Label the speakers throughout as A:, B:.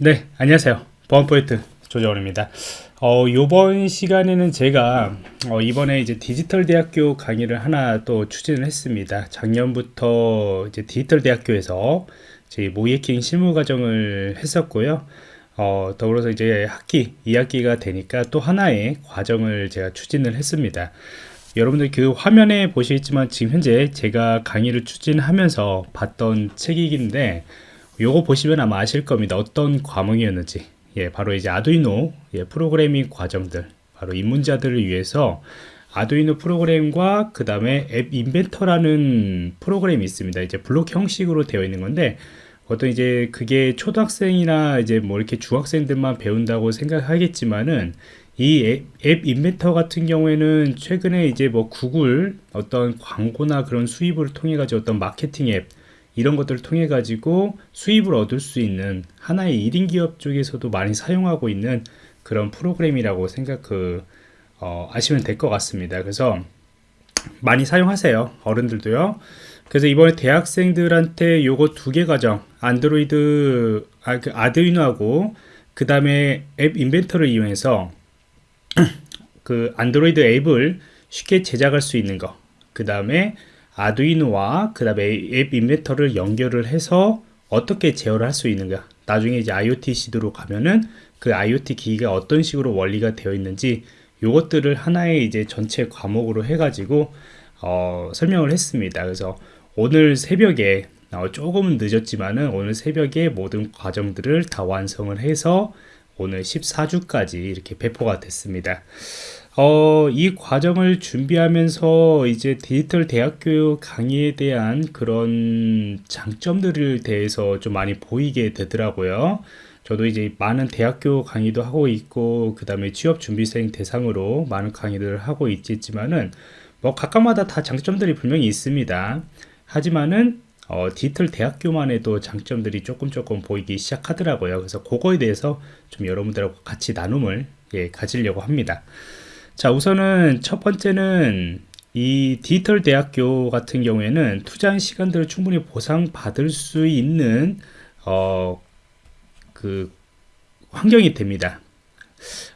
A: 네, 안녕하세요. 보안포인트 조정원입니다. 어, 요번 시간에는 제가 어, 이번에 이제 디지털 대학교 강의를 하나 또 추진을 했습니다. 작년부터 이제 디지털 대학교에서 제 모의해킹 실무 과정을 했었고요. 어, 더불어서 이제 학기 2학기가 되니까 또 하나의 과정을 제가 추진을 했습니다. 여러분들 그 화면에 보시겠지만 지금 현재 제가 강의를 추진하면서 봤던 책이긴데 요거 보시면 아마 아실 겁니다. 어떤 과목이었는지. 예, 바로 이제 아두이노 예, 프로그래밍 과정들. 바로 입문자들을 위해서 아두이노 프로그램과 그 다음에 앱 인벤터라는 프로그램이 있습니다. 이제 블록 형식으로 되어 있는 건데 어떤 이제 그게 초등학생이나 이제 뭐 이렇게 중학생들만 배운다고 생각하겠지만은 이 앱, 앱 인벤터 같은 경우에는 최근에 이제 뭐 구글 어떤 광고나 그런 수입을 통해 가지고 어떤 마케팅 앱 이런 것들을 통해 가지고 수입을 얻을 수 있는 하나의 1인 기업 쪽에서도 많이 사용하고 있는 그런 프로그램이라고 생각 그 어, 아시면 될 것 같습니다. 그래서 많이 사용하세요 어른들도요. 그래서 이번에 대학생들한테 요거 두 개 과정 안드로이드 아, 그 아드위노하고 그 다음에 앱 인벤터를 이용해서 그 안드로이드 앱을 쉽게 제작할 수 있는 거그 다음에 아두이노와 그 다음에 앱 인벤터를 연결을 해서 어떻게 제어를 할 수 있는가. 나중에 이제 IoT 시도로 가면은 그 IoT 기기가 어떤 식으로 원리가 되어 있는지 요것들을 하나의 이제 전체 과목으로 해가지고 어, 설명을 했습니다. 그래서 오늘 새벽에 어, 조금은 늦었지만은 오늘 새벽에 모든 과정들을 다 완성을 해서 오늘 14주까지 이렇게 배포가 됐습니다 어, 이 과정을 준비하면서 이제 디지털 대학교 강의에 대한 그런 장점들을 대해서 좀 많이 보이게 되더라고요. 저도 이제 많은 대학교 강의도 하고 있고 그 다음에 취업 준비생 대상으로 많은 강의들을 하고 있지만은 뭐 각각마다 다 장점들이 분명히 있습니다. 하지만은 어, 디지털 대학교만 해도 장점들이 조금 조금 보이기 시작하더라고요. 그래서 그거에 대해서 좀 여러분들하고 같이 나눔을 예, 가지려고 합니다. 자 우선은 첫 번째는 이 디지털 대학교 같은 경우에는 투자한 시간들을 충분히 보상받을 수 있는 어, 그 환경이 됩니다.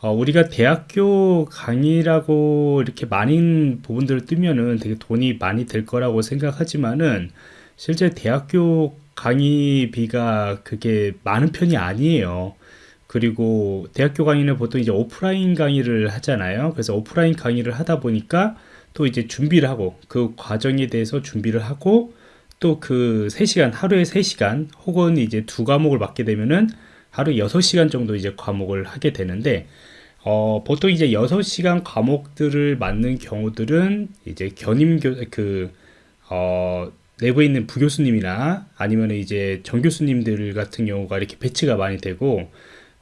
A: 어, 우리가 대학교 강의라고 이렇게 많은 부분들을 뜨면은 되게 돈이 많이 들 거라고 생각하지만은 실제 대학교 강의비가 그게 많은 편이 아니에요. 그리고 대학교 강의는 보통 이제 오프라인 강의를 하잖아요. 그래서 오프라인 강의를 하다 보니까 또 이제 준비를 하고 그 과정에 대해서 준비를 하고 또 그 3시간, 하루에 3시간 혹은 이제 두 과목을 맡게 되면은 하루 6시간 정도 이제 과목을 하게 되는데 어, 보통 이제 6시간 과목들을 맡는 경우들은 이제 견임교, 그, 어, 내부에 있는 부교수님이나 아니면 이제 정교수님들 같은 경우가 이렇게 배치가 많이 되고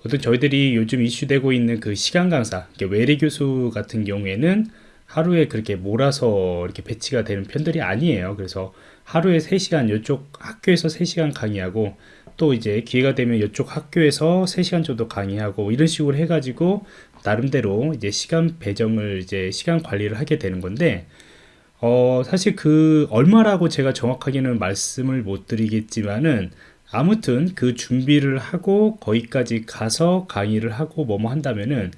A: 어떤 저희들이 요즘 이슈되고 있는 그 시간 강사, 외래 교수 같은 경우에는 하루에 그렇게 몰아서 이렇게 배치가 되는 편들이 아니에요. 그래서 하루에 3시간 이쪽 학교에서 3시간 강의하고 또 이제 기회가 되면 이쪽 학교에서 3시간 정도 강의하고 이런 식으로 해가지고 나름대로 이제 시간 배정을 이제 시간 관리를 하게 되는 건데 어 사실 그 얼마라고 제가 정확하게는 말씀을 못 드리겠지만은 아무튼 그 준비를 하고 거기까지 가서 강의를 하고 뭐뭐 한다면은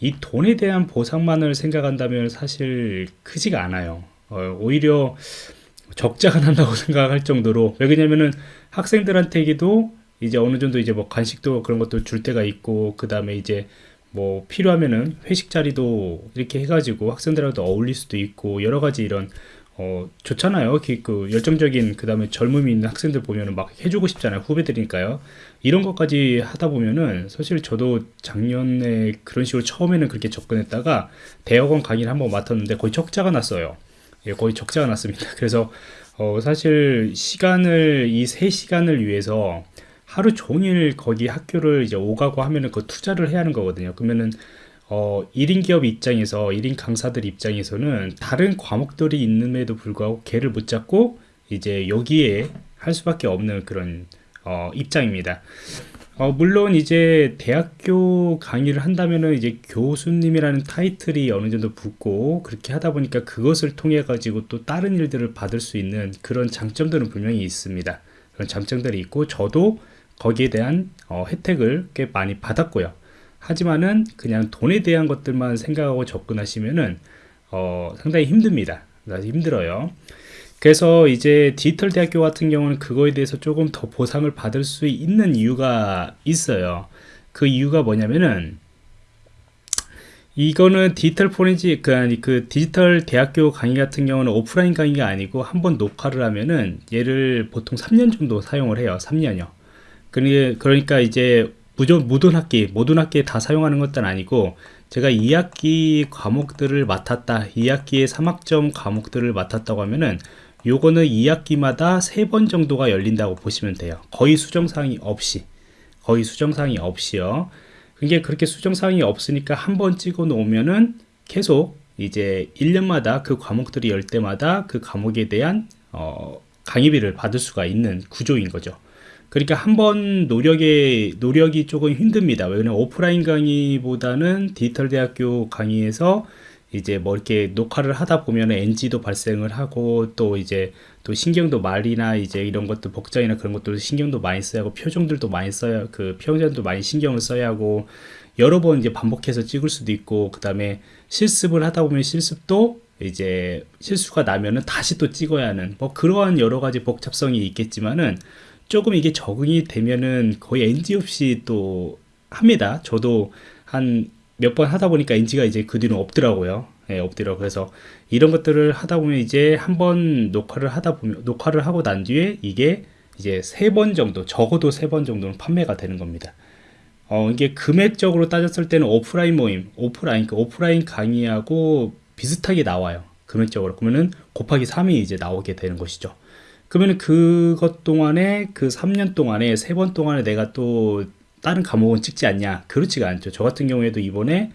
A: 이 돈에 대한 보상만을 생각한다면 사실 크지가 않아요. 어, 오히려 적자가 난다고 생각할 정도로. 왜 그러냐면은 학생들한테도 이제 어느 정도 이제 뭐 간식도 그런 것도 줄 때가 있고 그 다음에 이제 뭐 필요하면은 회식 자리도 이렇게 해가지고 학생들하고도 어울릴 수도 있고 여러 가지 이런 어, 좋잖아요. 그, 그 열정적인 그 다음에 젊음이 있는 학생들 보면은 막 해주고 싶잖아요. 후배들이니까요. 이런 것까지 하다 보면은 사실 저도 작년에 그런 식으로 처음에는 그렇게 접근했다가 대학원 강의를 한번 맡았는데 거의 적자가 났어요. 예, 거의 적자가 났습니다. 그래서 어, 사실 시간을 이 세 시간을 위해서 하루 종일 거기 학교를 이제 오가고 하면은 그 투자를 해야 하는 거거든요. 그러면은 어, 1인 기업 입장에서 1인 강사들 입장에서는 다른 과목들이 있는데도 불구하고 개를 못 잡고 이제 여기에 할 수밖에 없는 그런 어, 입장입니다. 어, 물론 이제 대학교 강의를 한다면은 이제 교수님이라는 타이틀이 어느 정도 붙고 그렇게 하다 보니까 그것을 통해 가지고 또 다른 일들을 받을 수 있는 그런 장점들은 분명히 있습니다. 그런 장점들이 있고 저도 거기에 대한 어, 혜택을 꽤 많이 받았고요. 하지만은 그냥 돈에 대한 것들만 생각하고 접근하시면은 어, 상당히 힘듭니다. 힘들어요. 그래서 이제 디지털 대학교 같은 경우는 그거에 대해서 조금 더 보상을 받을 수 있는 이유가 있어요. 그 이유가 뭐냐면은 이거는 디지털 포렌지 그 그 디지털 대학교 강의 같은 경우는 오프라인 강의가 아니고 한 번 녹화를 하면은 얘를 보통 3년 정도 사용을 해요. 3년요. 그러니까 이제 무조, 모든 학기 모든 학기에 다 사용하는 것은 아니고 제가 2학기 과목들을 맡았다 2학기에 3학점 과목들을 맡았다고 하면은 요거는 2학기마다 3번 정도가 열린다고 보시면 돼요. 거의 수정사항이 없이 거의 수정사항이 없이요. 이게 그렇게 수정사항이 없으니까 한 번 찍어 놓으면은 계속 이제 1년마다 그 과목들이 열 때마다 그 과목에 대한 어, 강의비를 받을 수가 있는 구조인 거죠 그러니까 한 번 노력에 노력이 조금 힘듭니다. 왜냐면 오프라인 강의보다는 디지털 대학교 강의에서 이제 뭐 이렇게 녹화를 하다 보면 NG도 발생을 하고 또 이제 또 신경도 말이나 이제 이런 것도 복장이나 그런 것도 신경도 많이 써야 하고 표정들도 많이 써야 그 표정도 많이 신경을 써야 하고 여러 번 이제 반복해서 찍을 수도 있고 그 다음에 실습을 하다 보면 실습도 이제 실수가 나면은 다시 또 찍어야 하는 뭐 그러한 여러 가지 복잡성이 있겠지만은 조금 이게 적응이 되면은 거의 NG 없이 또 합니다. 저도 한 몇 번 하다 보니까 NG가 이제 그 뒤로 없더라고요. 예, 없더라고. 그래서 이런 것들을 하다 보면 이제 한 번 녹화를 하다 보면 녹화를 하고 난 뒤에 이게 이제 세 번 정도 적어도 세 번 정도는 판매가 되는 겁니다. 어, 이게 금액적으로 따졌을 때는 오프라인 모임, 오프라인, 그 오프라인 강의하고 비슷하게 나와요. 금액적으로. 그러면은 곱하기 3이 이제 나오게 되는 것이죠. 그러면 그것 동안에 그 3년 동안에 세 번 동안에 내가 또 다른 과목은 찍지 않냐? 그렇지가 않죠. 저 같은 경우에도 이번에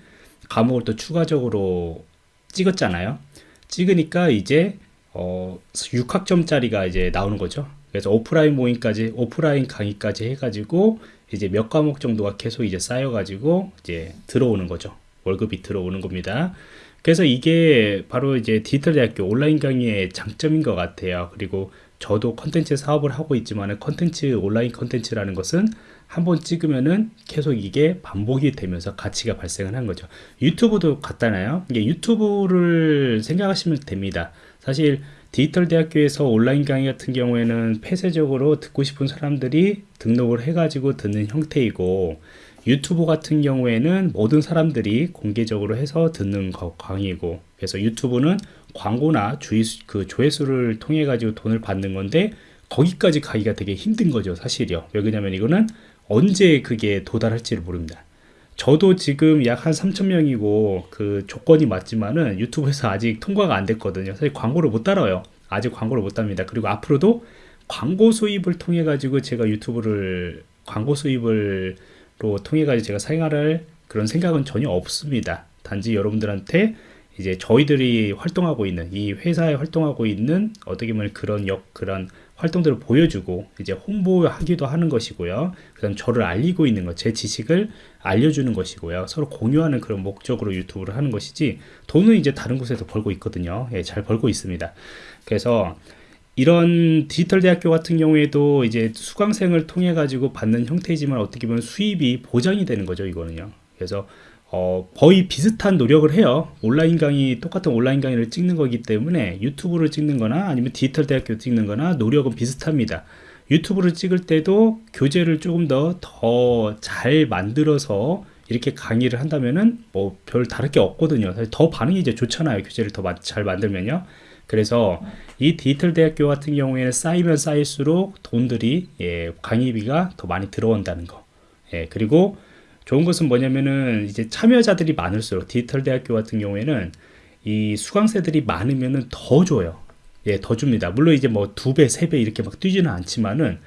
A: 과목을 또 추가적으로 찍었잖아요. 찍으니까 이제 어 6학점짜리가 이제 나오는 거죠. 그래서 오프라인 모임까지 오프라인 강의까지 해가지고 이제 몇 과목 정도가 계속 이제 쌓여가지고 이제 들어오는 거죠. 월급이 들어오는 겁니다. 그래서 이게 바로 이제 디지털 대학교 온라인 강의의 장점인 것 같아요. 그리고 저도 컨텐츠 사업을 하고 있지만 컨텐츠 온라인 컨텐츠라는 것은 한번 찍으면은 계속 이게 반복이 되면서 가치가 발생을 한 거죠. 유튜브도 같잖아요. 이게 유튜브를 생각하시면 됩니다. 사실 디지털 대학교에서 온라인 강의 같은 경우에는 폐쇄적으로 듣고 싶은 사람들이 등록을 해가지고 듣는 형태이고 유튜브 같은 경우에는 모든 사람들이 공개적으로 해서 듣는 강의고. 그래서 유튜브는 광고나 주의, 그 조회수를 통해 가지고 돈을 받는 건데 거기까지 가기가 되게 힘든 거죠 사실이요. 왜냐면 이거는 언제 그게 도달할지를 모릅니다. 저도 지금 약 한 3천명이고 그 조건이 맞지만은 유튜브에서 아직 통과가 안 됐거든요. 사실 광고를 못 따라요. 아직 광고를 못 답니다. 그리고 앞으로도 광고 수입을 통해 가지고 제가 유튜브를 광고 수입을 로 통해 가지고 제가 사용할 그런 생각은 전혀 없습니다. 단지 여러분들한테 이제 저희들이 활동하고 있는 이 회사에 활동하고 있는 어떻게 보면 그런 역 그런 활동들을 보여주고 이제 홍보하기도 하는 것이고요. 그다음 저를 알리고 있는 것, 제 지식을 알려주는 것이고요. 서로 공유하는 그런 목적으로 유튜브를 하는 것이지 돈은 이제 다른 곳에서 벌고 있거든요. 예, 잘 벌고 있습니다. 그래서 이런 디지털 대학교 같은 경우에도 이제 수강생을 통해 가지고 받는 형태이지만 어떻게 보면 수입이 보장이 되는 거죠. 이거는요. 그래서 어, 거의 비슷한 노력을 해요. 온라인 강의, 똑같은 온라인 강의를 찍는 거기 때문에 유튜브를 찍는 거나 아니면 디지털 대학교 찍는 거나 노력은 비슷합니다. 유튜브를 찍을 때도 교재를 조금 더 더 잘 만들어서 이렇게 강의를 한다면은 뭐 별 다를 게 없거든요. 사실 더 반응이 이제 좋잖아요. 교재를 더 잘 만들면요. 그래서 이 디지털 대학교 같은 경우에는 쌓이면 쌓일수록 돈들이 예, 강의비가 더 많이 들어온다는 거. 예, 그리고 좋은 것은 뭐냐면은 이제 참여자들이 많을수록 디지털 대학교 같은 경우에는 이 수강생들이 많으면은 더 줘요. 예, 더 줍니다. 물론 이제 뭐 두 배, 세 배 이렇게 막 뛰지는 않지만은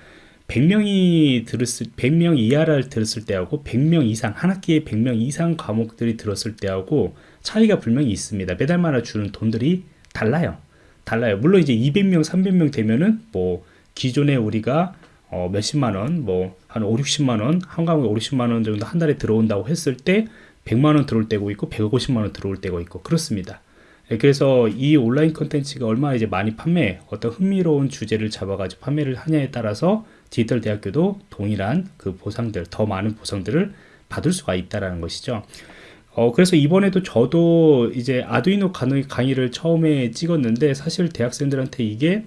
A: 100명이 들었을 100명 이하를 들었을 때하고 100명 이상 한 학기에 100명 이상 과목들이 들었을 때하고 차이가 분명히 있습니다. 매달마다 주는 돈들이 달라요. 달라요. 물론 이제 200명, 300명 되면은 뭐 기존에 우리가 어, 몇십만 원, 뭐, 한 5, 60만 원, 한 과목에 5, 60만 원 정도 한 달에 들어온다고 했을 때 100만 원 들어올 때도 있고 150만 원 들어올 때가 있고 그렇습니다. 예, 그래서 이 온라인 컨텐츠가 얼마나 이제 많이 판매, 어떤 흥미로운 주제를 잡아가지고 판매를 하냐에 따라서 디지털 대학교도 동일한 그 보상들, 더 많은 보상들을 받을 수가 있다라는 것이죠. 어, 그래서 이번에도 저도 이제 아두이노 강의를 처음에 찍었는데 사실 대학생들한테 이게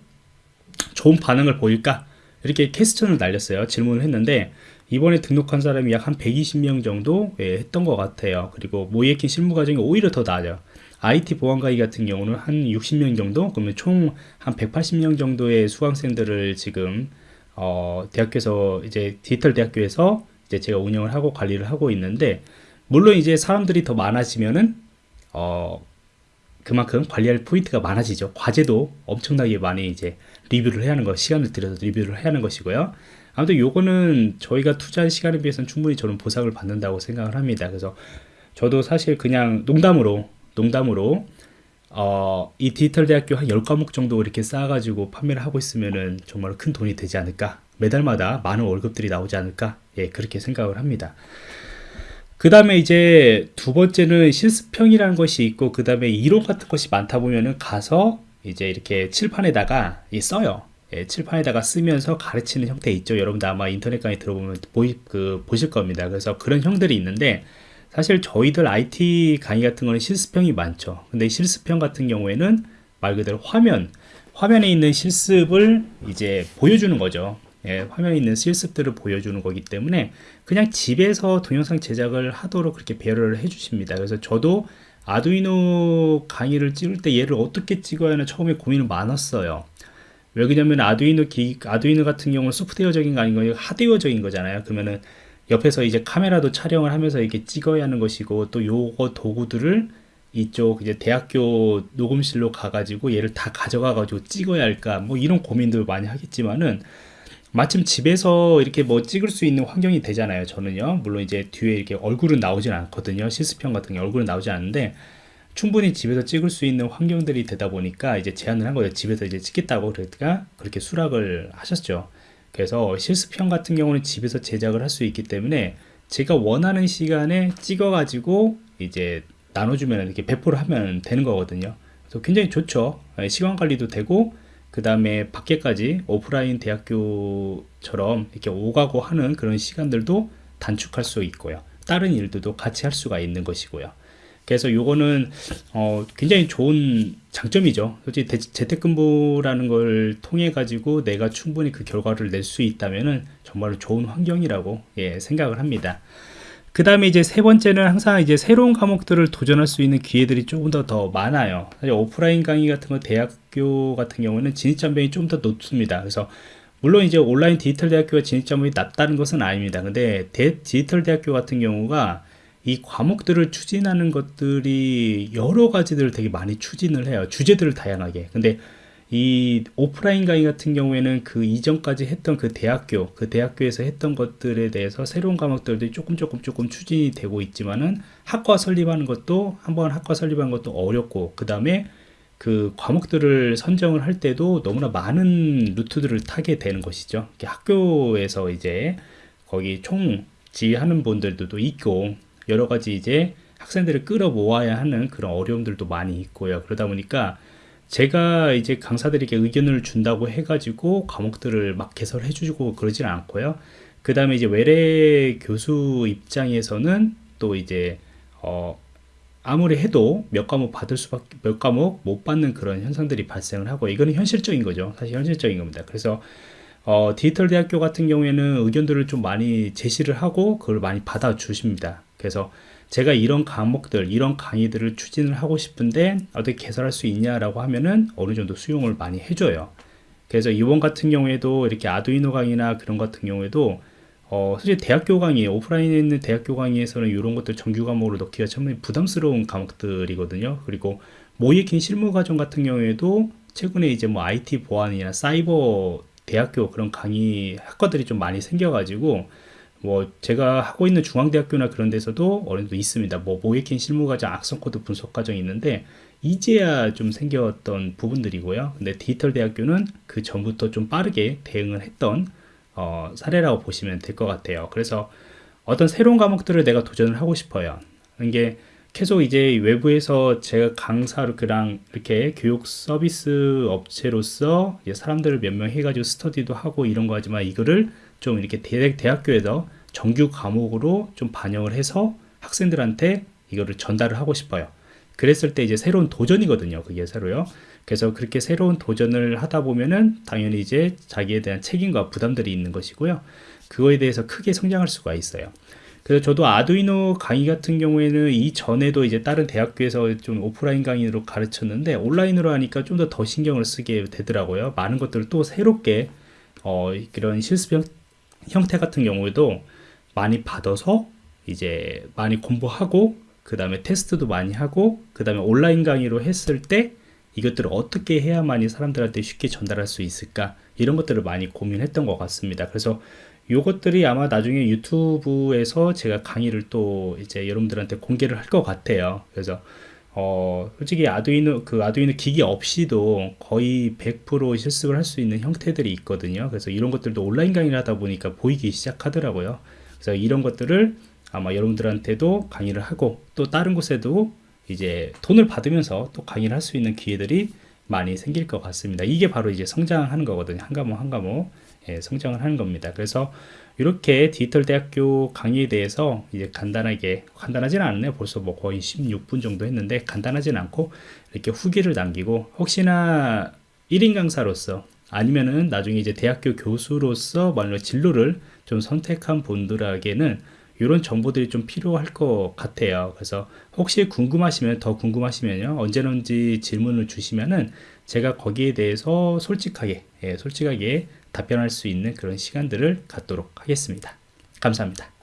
A: 좋은 반응을 보일까? 이렇게 캐스천을 날렸어요. 질문을 했는데 이번에 등록한 사람이 약 한 120명 정도 예, 했던 것 같아요. 그리고 모이에킨 실무 과정이 오히려 더 나아요. IT 보안 강의 같은 경우는 한 60명 정도, 그러면 총 한 180명 정도의 수강생들을 지금 어, 대학교에서 이제 디지털 대학교에서 이제 제가 운영을 하고 관리를 하고 있는데 물론 이제 사람들이 더 많아지면은 어, 그만큼 관리할 포인트가 많아지죠. 과제도 엄청나게 많이 이제 리뷰를 해야 하는 거, 시간을 들여서 리뷰를 해야 하는 것이고요. 아무튼 요거는 저희가 투자한 시간에 비해서는 충분히 저는 보상을 받는다고 생각을 합니다. 그래서 저도 사실 그냥 농담으로, 농담으로, 어, 이 디지털 대학교 한 10과목 정도 이렇게 쌓아가지고 판매를 하고 있으면은 정말 큰 돈이 되지 않을까. 매달마다 많은 월급들이 나오지 않을까. 예, 그렇게 생각을 합니다. 그 다음에 이제 두 번째는 실습형이라는 것이 있고 그 다음에 이론 같은 것이 많다 보면은 가서 이제 이렇게 칠판에다가 써요. 예, 칠판에다가 쓰면서 가르치는 형태 있죠. 여러분들 아마 인터넷 강의 들어보면 보이, 그, 보실 겁니다. 그래서 그런 형들이 있는데 사실 저희들 IT 강의 같은 거는 실습형이 많죠. 근데 실습형 같은 경우에는 말 그대로 화면, 화면에 있는 실습을 이제 보여주는 거죠. 예, 화면에 있는 실습들을 보여주는 거기 때문에 그냥 집에서 동영상 제작을 하도록 그렇게 배려를 해주십니다. 그래서 저도 아두이노 강의를 찍을 때 얘를 어떻게 찍어야 하나 처음에 고민이 많았어요. 왜 그러냐면 아두이노 기, 아두이노 같은 경우는 소프트웨어적인 거 아니고 하드웨어적인 거잖아요. 그러면은 옆에서 이제 카메라도 촬영을 하면서 이렇게 찍어야 하는 것이고 또 요거 도구들을 이쪽 이제 대학교 녹음실로 가가지고 얘를 다 가져가가지고 찍어야 할까 뭐 이런 고민들 많이 하겠지만은 마침 집에서 이렇게 뭐 찍을 수 있는 환경이 되잖아요 저는요. 물론 이제 뒤에 이렇게 얼굴은 나오진 않거든요. 실습형 같은 게 얼굴은 나오지 않는데 충분히 집에서 찍을 수 있는 환경들이 되다 보니까 이제 제안을 한 거예요 집에서 이제 찍겠다고 그러니까 그렇게 수락을 하셨죠. 그래서 실습형 같은 경우는 집에서 제작을 할 수 있기 때문에 제가 원하는 시간에 찍어 가지고 이제 나눠주면 이렇게 배포를 하면 되는 거거든요. 그래서 굉장히 좋죠. 예, 시간 관리도 되고 그 다음에 밖에까지 오프라인 대학교처럼 이렇게 오가고 하는 그런 시간들도 단축할 수 있고요. 다른 일들도 같이 할 수가 있는 것이고요. 그래서 요거는 어 굉장히 좋은 장점이죠. 솔직히 재택근무라는 걸 통해 가지고 내가 충분히 그 결과를 낼 수 있다면은 정말 좋은 환경이라고 예, 생각을 합니다. 그 다음에 이제 세 번째는 항상 이제 새로운 과목들을 도전할 수 있는 기회들이 조금 더 더 많아요. 사실 오프라인 강의 같은 거 대학교 같은 경우는 진입장벽이 좀 더 높습니다. 그래서 물론 이제 온라인 디지털 대학교가 진입장벽이 낮다는 것은 아닙니다. 근데 대, 디지털 대학교 같은 경우가 이 과목들을 추진하는 것들이 여러 가지들을 되게 많이 추진을 해요. 주제들을 다양하게. 근데 이 오프라인 강의 같은 경우에는 그 이전까지 했던 그 대학교 그 대학교에서 했던 것들에 대해서 새로운 과목들도 조금 조금 조금 추진이 되고 있지만은 학과 설립하는 것도 한번 학과 설립하는 것도 어렵고 그 다음에 그 과목들을 선정을 할 때도 너무나 많은 루트들을 타게 되는 것이죠. 학교에서 이제 거기 총지하는 분들도 있고 여러 가지 이제 학생들을 끌어 모아야 하는 그런 어려움들도 많이 있고요. 그러다 보니까 제가 이제 강사들에게 의견을 준다고 해가지고 과목들을 막 개설해 주고 그러지는 않고요. 그 다음에 이제 외래 교수 입장에서는 또 이제 어 아무리 해도 몇 과목 받을 수밖에 몇 과목 못 받는 그런 현상들이 발생을 하고 이거는 현실적인 거죠. 사실 현실적인 겁니다. 그래서 어, 디지털 대학교 같은 경우에는 의견들을 좀 많이 제시를 하고 그걸 많이 받아 주십니다. 그래서 제가 이런 과목들 이런 강의들을 추진을 하고 싶은데 어떻게 개설할 수 있냐라고 하면은 어느 정도 수용을 많이 해줘요 그래서 이번 같은 경우에도 이렇게 아두이노 강의나 그런 같은 경우에도 어, 사실 대학교 강의, 오프라인에 있는 대학교 강의에서는 이런 것들 정규 과목으로 넣기가 참 부담스러운 과목들이거든요. 그리고 모의킨 실무 과정 같은 경우에도 최근에 이제 뭐 IT 보안이나 사이버 대학교 그런 강의 학과들이 좀 많이 생겨가지고 뭐 제가 하고 있는 중앙대학교나 그런 데서도 어느 정도 있습니다. 뭐 모의킨 실무과정, 악성코드 분석 과정이 있는데 이제야 좀 생겼던 부분들이고요. 근데 디지털 대학교는 그 전부터 좀 빠르게 대응을 했던 어, 사례라고 보시면 될 것 같아요. 그래서 어떤 새로운 과목들을 내가 도전을 하고 싶어요. 이게 계속 이제 외부에서 제가 강사로 그랑 이렇게 교육 서비스 업체로서 사람들을 몇 명 해가지고 스터디도 하고 이런 거 하지만 이거를 좀 이렇게 대, 대학교에서 정규 과목으로 좀 반영을 해서 학생들한테 이거를 전달을 하고 싶어요. 그랬을 때 이제 새로운 도전이거든요. 그게 새로요. 그래서 그렇게 새로운 도전을 하다 보면은 당연히 이제 자기에 대한 책임과 부담들이 있는 것이고요. 그거에 대해서 크게 성장할 수가 있어요. 그래서 저도 아두이노 강의 같은 경우에는 이전에도 이제 다른 대학교에서 좀 오프라인 강의로 가르쳤는데 온라인으로 하니까 좀 더더 신경을 쓰게 되더라고요. 많은 것들을 또 새롭게 어, 그런 실습 형, 형태 같은 경우에도 많이 받아서 이제 많이 공부하고 그 다음에 테스트도 많이 하고 그 다음에 온라인 강의로 했을 때 이것들을 어떻게 해야만이 사람들한테 쉽게 전달할 수 있을까? 이런 것들을 많이 고민했던 것 같습니다. 그래서 요것들이 아마 나중에 유튜브에서 제가 강의를 또 이제 여러분들한테 공개를 할 것 같아요. 그래서 어 솔직히 아두이노 그 아두이노 기기 없이도 거의 100% 실습을 할 수 있는 형태들이 있거든요 그래서 이런 것들도 온라인 강의를 하다 보니까 보이기 시작하더라고요 그래서 이런 것들을 아마 여러분들한테도 강의를 하고 또 다른 곳에도 이제 돈을 받으면서 또 강의를 할 수 있는 기회들이 많이 생길 것 같습니다. 이게 바로 이제 성장하는 거거든요. 한 과목 한 과목 예, 성장을 하는 겁니다. 그래서 이렇게 디지털 대학교 강의에 대해서 이제 간단하게 간단하지는 않네요. 벌써 뭐 거의 16분 정도 했는데 간단하지는 않고 이렇게 후기를 남기고 혹시나 1인 강사로서 아니면은 나중에 이제 대학교 교수로서 만약 진로를 좀 선택한 분들에게는 이런 정보들이 좀 필요할 것 같아요. 그래서 혹시 궁금하시면 더 궁금하시면요 언제든지 질문을 주시면은 제가 거기에 대해서 솔직하게 예, 솔직하게 답변할 수 있는 그런 시간들을 갖도록 하겠습니다. 감사합니다.